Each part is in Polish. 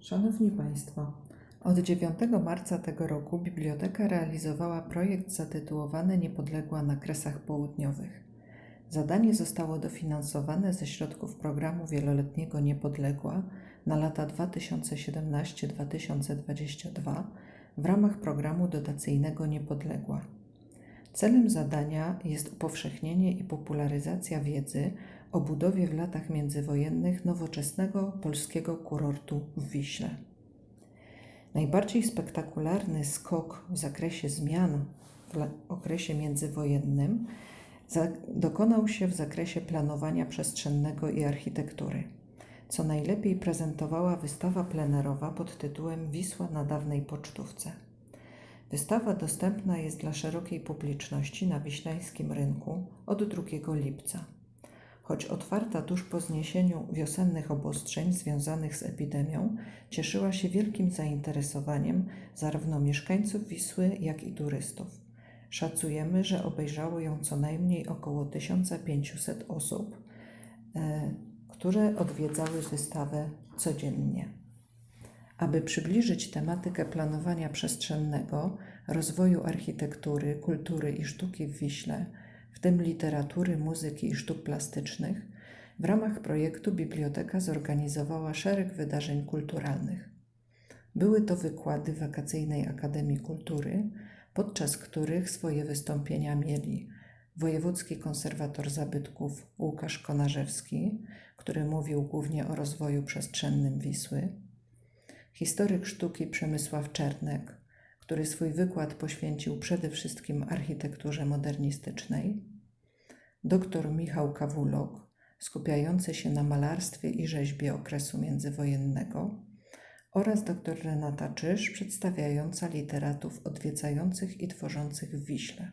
Szanowni Państwo, od 9 marca tego roku biblioteka realizowała projekt zatytułowany Niepodległa na Kresach Południowych. Zadanie zostało dofinansowane ze środków programu wieloletniego Niepodległa na lata 2017-2022 w ramach programu dotacyjnego Niepodległa. Celem zadania jest upowszechnienie i popularyzacja wiedzy o budowie w latach międzywojennych nowoczesnego polskiego kurortu w Wiśle. Najbardziej spektakularny skok w zakresie zmian w okresie międzywojennym dokonał się w zakresie planowania przestrzennego i architektury, co najlepiej prezentowała wystawa plenerowa pod tytułem Wisła na dawnej pocztówce. Wystawa dostępna jest dla szerokiej publiczności na Wiślańskim Rynku od 2 lipca. Choć otwarta tuż po zniesieniu wiosennych obostrzeń związanych z epidemią, cieszyła się wielkim zainteresowaniem zarówno mieszkańców Wisły, jak i turystów. Szacujemy, że obejrzało ją co najmniej około 1500 osób, e, które odwiedzały wystawę codziennie. Aby przybliżyć tematykę planowania przestrzennego, rozwoju architektury, kultury i sztuki w Wiśle, w tym literatury, muzyki i sztuk plastycznych, w ramach projektu biblioteka zorganizowała szereg wydarzeń kulturalnych. Były to wykłady Wakacyjnej Akademii Kultury, podczas których swoje wystąpienia mieli wojewódzki konserwator zabytków Łukasz Konarzewski, który mówił głównie o rozwoju przestrzennym Wisły, historyk sztuki Przemysław Czernek, który swój wykład poświęcił przede wszystkim architekturze modernistycznej, dr Michał Kawulok, skupiający się na malarstwie i rzeźbie okresu międzywojennego, oraz dr Renata Czyż, przedstawiająca literatów odwiedzających i tworzących w Wiśle.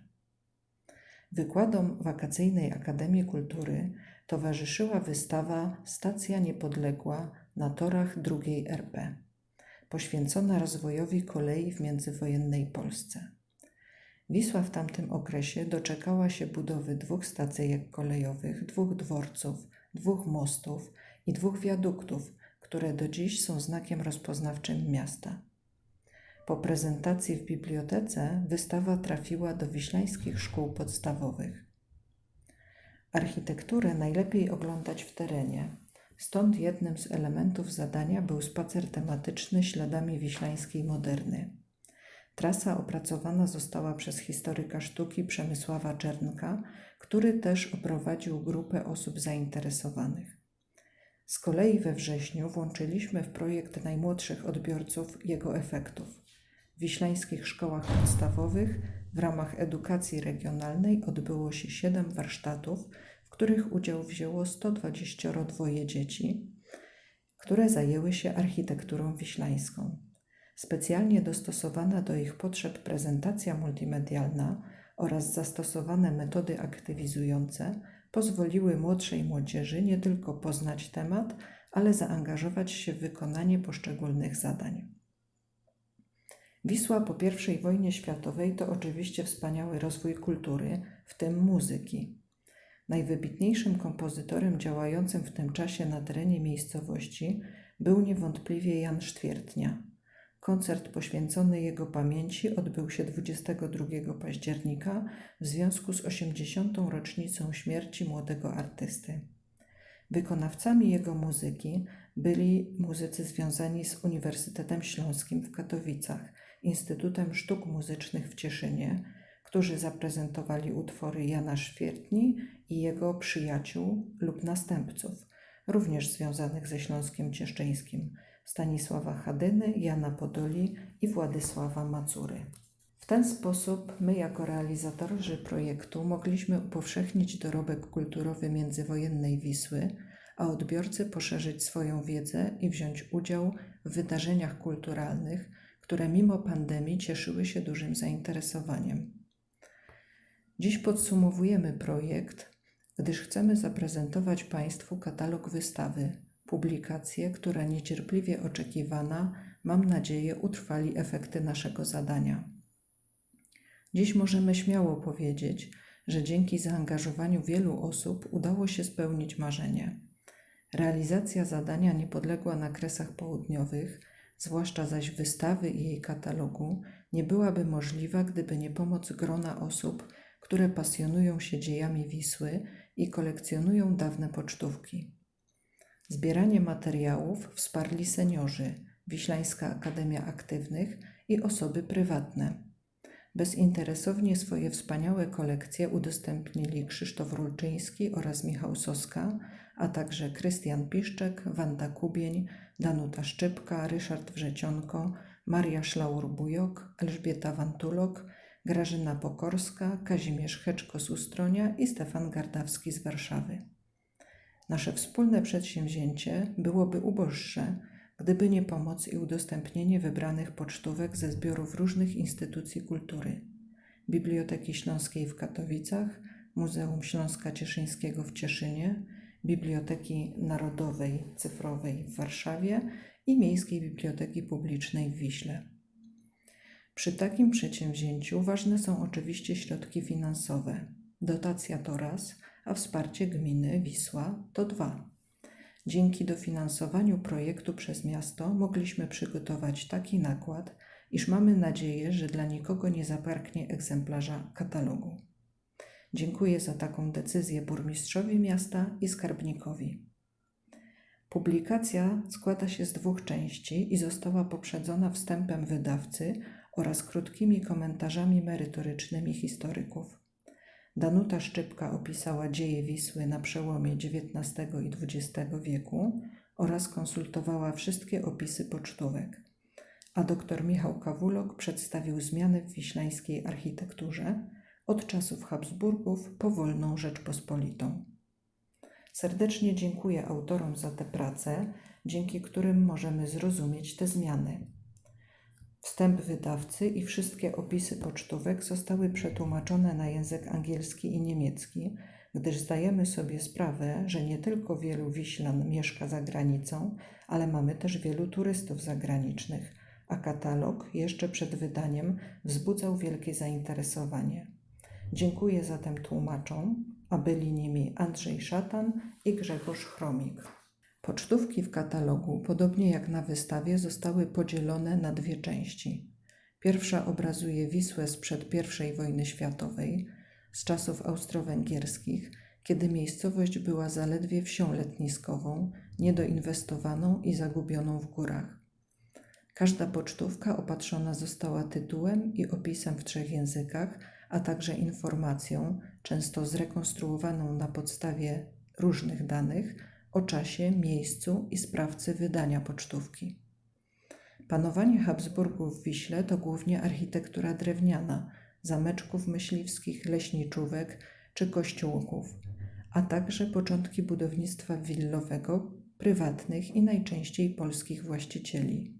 Wykładom Wakacyjnej Akademii Kultury towarzyszyła wystawa Stacja Niepodległa na torach II RP, poświęcona rozwojowi kolei w międzywojennej Polsce. Wisła w tamtym okresie doczekała się budowy dwóch stacyjek kolejowych, dwóch dworców, dwóch mostów i dwóch wiaduktów, które do dziś są znakiem rozpoznawczym miasta. Po prezentacji w bibliotece wystawa trafiła do wiślańskich szkół podstawowych. Architekturę najlepiej oglądać w terenie, stąd jednym z elementów zadania był spacer tematyczny śladami wiślańskiej moderny. Trasa opracowana została przez historyka sztuki Przemysława Czernka, który też oprowadził grupę osób zainteresowanych. Z kolei we wrześniu włączyliśmy w projekt najmłodszych odbiorców jego efektów. W wiślańskich szkołach podstawowych w ramach edukacji regionalnej odbyło się siedem warsztatów, w których udział wzięło 122 dzieci, które zajęły się architekturą wiślańską. Specjalnie dostosowana do ich potrzeb prezentacja multimedialna oraz zastosowane metody aktywizujące pozwoliły młodszej młodzieży nie tylko poznać temat, ale zaangażować się w wykonanie poszczególnych zadań. Wisła po I wojnie światowej to oczywiście wspaniały rozwój kultury, w tym muzyki. Najwybitniejszym kompozytorem działającym w tym czasie na terenie miejscowości był niewątpliwie Jan Sztwiertnia. Koncert poświęcony jego pamięci odbył się 22 października w związku z 80. rocznicą śmierci młodego artysty. Wykonawcami jego muzyki byli muzycy związani z Uniwersytetem Śląskim w Katowicach, Instytutem Sztuk Muzycznych w Cieszynie, którzy zaprezentowali utwory Jana Świertni i jego przyjaciół lub następców, również związanych ze Śląskiem Cieszczyńskim, Stanisława Chadyny, Jana Podoli i Władysława Macury. W ten sposób my, jako realizatorzy projektu, mogliśmy upowszechnić dorobek kulturowy międzywojennej Wisły, a odbiorcy poszerzyć swoją wiedzę i wziąć udział w wydarzeniach kulturalnych, które mimo pandemii cieszyły się dużym zainteresowaniem. Dziś podsumowujemy projekt, gdyż chcemy zaprezentować Państwu katalog wystawy, publikację, która niecierpliwie oczekiwana, mam nadzieję, utrwali efekty naszego zadania. Dziś możemy śmiało powiedzieć, że dzięki zaangażowaniu wielu osób udało się spełnić marzenie. Realizacja zadania niepodległa na kresach południowych zwłaszcza zaś wystawy i jej katalogu, nie byłaby możliwa, gdyby nie pomoc grona osób, które pasjonują się dziejami Wisły i kolekcjonują dawne pocztówki. Zbieranie materiałów wsparli seniorzy, Wiślańska Akademia Aktywnych i osoby prywatne. Bezinteresownie swoje wspaniałe kolekcje udostępnili Krzysztof Rulczyński oraz Michał Soska, a także Krystian Piszczek, Wanda Kubień, Danuta Szczypka, Ryszard Wrzecionko, Maria Szlaur-Bujok, Elżbieta Wantulok, Grażyna Pokorska, Kazimierz Heczko z Ustronia i Stefan Gardawski z Warszawy. Nasze wspólne przedsięwzięcie byłoby uboższe, gdyby nie pomoc i udostępnienie wybranych pocztówek ze zbiorów różnych instytucji kultury Biblioteki Śląskiej w Katowicach, Muzeum Śląska Cieszyńskiego w Cieszynie, Biblioteki Narodowej Cyfrowej w Warszawie i Miejskiej Biblioteki Publicznej w Wiśle. Przy takim przedsięwzięciu ważne są oczywiście środki finansowe. Dotacja to raz, a wsparcie gminy Wisła to dwa. Dzięki dofinansowaniu projektu przez miasto mogliśmy przygotować taki nakład, iż mamy nadzieję, że dla nikogo nie zabraknie egzemplarza katalogu. Dziękuję za taką decyzję burmistrzowi miasta i skarbnikowi. Publikacja składa się z dwóch części i została poprzedzona wstępem wydawcy oraz krótkimi komentarzami merytorycznymi historyków. Danuta Szczypka opisała dzieje Wisły na przełomie XIX i XX wieku oraz konsultowała wszystkie opisy pocztówek, a dr Michał Kawulok przedstawił zmiany w wiślańskiej architekturze od czasów Habsburgów po wolną Rzeczpospolitą. Serdecznie dziękuję autorom za te prace, dzięki którym możemy zrozumieć te zmiany. Wstęp wydawcy i wszystkie opisy pocztówek zostały przetłumaczone na język angielski i niemiecki, gdyż zdajemy sobie sprawę, że nie tylko wielu Wiślan mieszka za granicą, ale mamy też wielu turystów zagranicznych, a katalog jeszcze przed wydaniem wzbudzał wielkie zainteresowanie. Dziękuję zatem tłumaczom, a byli nimi Andrzej Szatan i Grzegorz Chromik. Pocztówki w katalogu, podobnie jak na wystawie, zostały podzielone na dwie części. Pierwsza obrazuje Wisłę sprzed I wojny światowej, z czasów austro-węgierskich, kiedy miejscowość była zaledwie wsią letniskową, niedoinwestowaną i zagubioną w górach. Każda pocztówka opatrzona została tytułem i opisem w trzech językach, a także informacją, często zrekonstruowaną na podstawie różnych danych, o czasie, miejscu i sprawcy wydania pocztówki. Panowanie Habsburgów w Wiśle to głównie architektura drewniana, zameczków myśliwskich, leśniczówek czy kościółków, a także początki budownictwa willowego, prywatnych i najczęściej polskich właścicieli.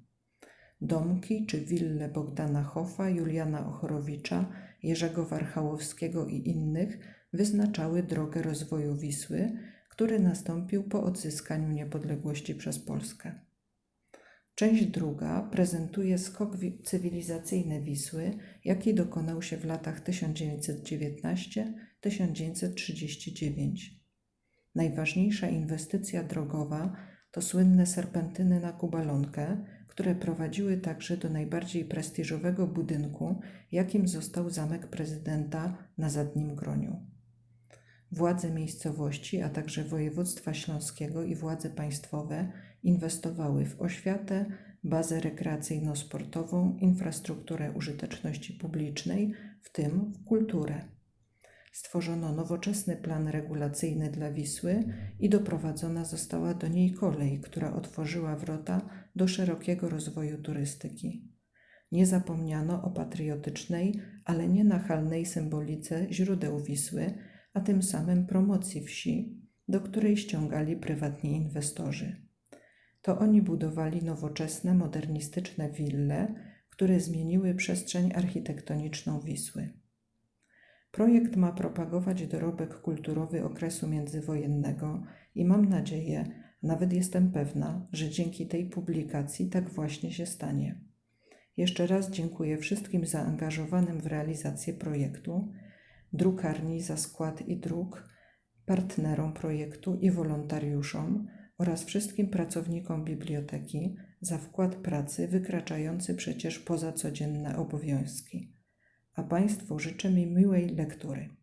Domki czy wille Bogdana Hoffa, Juliana Ochorowicza, Jerzego Warchałowskiego i innych wyznaczały drogę rozwoju Wisły, który nastąpił po odzyskaniu niepodległości przez Polskę. Część druga prezentuje skok cywilizacyjny Wisły, jaki dokonał się w latach 1919-1939. Najważniejsza inwestycja drogowa to słynne serpentyny na Kubalonkę, które prowadziły także do najbardziej prestiżowego budynku, jakim został zamek prezydenta na Zadnim Groniu. Władze miejscowości, a także województwa śląskiego i władze państwowe inwestowały w oświatę, bazę rekreacyjno-sportową, infrastrukturę użyteczności publicznej, w tym w kulturę. Stworzono nowoczesny plan regulacyjny dla Wisły i doprowadzona została do niej kolej, która otworzyła wrota do szerokiego rozwoju turystyki. Nie zapomniano o patriotycznej, ale nie nachalnej symbolice źródeł Wisły, a tym samym promocji wsi, do której ściągali prywatni inwestorzy. To oni budowali nowoczesne, modernistyczne wille, które zmieniły przestrzeń architektoniczną Wisły. Projekt ma propagować dorobek kulturowy okresu międzywojennego i mam nadzieję, nawet jestem pewna, że dzięki tej publikacji tak właśnie się stanie. Jeszcze raz dziękuję wszystkim zaangażowanym w realizację projektu drukarni za skład i druk, partnerom projektu i wolontariuszom oraz wszystkim pracownikom biblioteki, za wkład pracy wykraczający przecież poza codzienne obowiązki. A Państwu życzę mi miłej lektury.